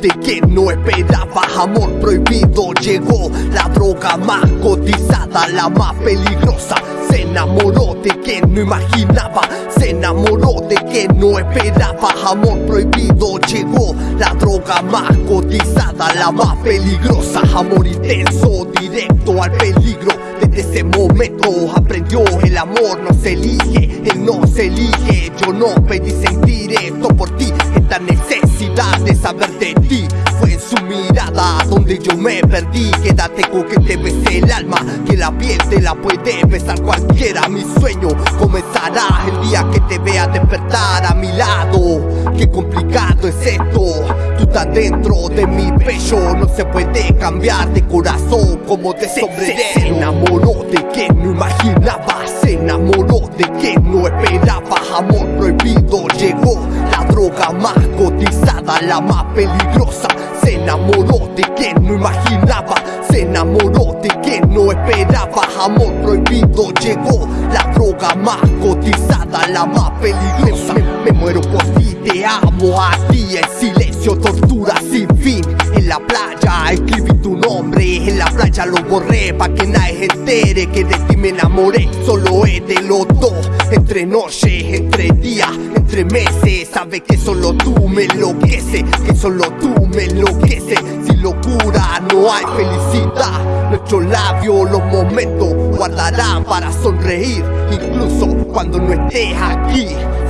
de que no esperaba Amor prohibido. Llegó La droga más cotizada, la más peligrosa. Se enamoró de que no imaginaba Se enamoró de que no esperaba Amor prohibido. Llegó La droga más cotizada, la más peligrosa. Amor intenso, directo al peligro. Desde ese momento aprendió el amor no se elige Él no se elige, yo no pedí sentir esto por ti Esta necesidad de saber de ti. Fue en su mirada donde yo me perdí. Quédate con que te bese el alma Que la piel te la puede besar cualquiera. Mi sueño comenzará el día que te vea despertar a mi lado. Qué complicado es esto. Tú estás dentro de mi pecho. No se puede cambiar de corazón como de sombrerero Se enamoró de que no imaginaba. Se enamoró de que no esperaba Amor prohibido. Llegó La droga más cotizada, la más peligrosa. Se enamoró de que no imaginaba. Se enamoró de que no esperaba Amor prohibido. Llegó La droga más cotizada, la más peligrosa. Me, muero por ti, te amo a ti. En silencio, tortura sin fin. En la playa escribí En la playa lo borré pa' que nadie se entere Que de ti me enamoré, solo es de los dos Entre noche, entre día, entre meses. Sabes que solo tú me enloqueces Que solo tú me enloqueces. Sin locura no hay felicidad. Nuestros labios los momentos guardarán para sonreír. Incluso cuando no estés aquí,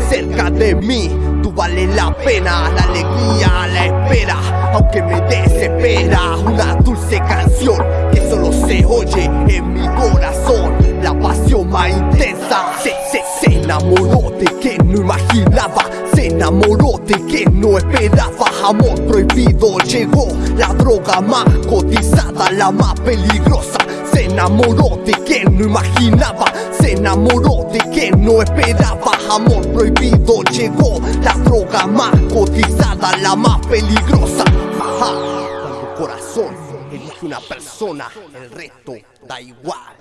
cerca de mí Tú vales la pena, la alegría, la espera Aunque me desespera una dulce canción Que solo se oye en mi corazón. La pasión más intensa. Se, se, se enamoró de que no imaginaba. Se enamoró de que no esperaba. Amor prohibido llegó. La droga más cotizada, la más peligrosa. Se enamoró de que no imaginaba. Se enamoró de que no esperaba. Amor prohibido llegó. La droga más cotizada, la más peligrosa elige una persona, el resto da igual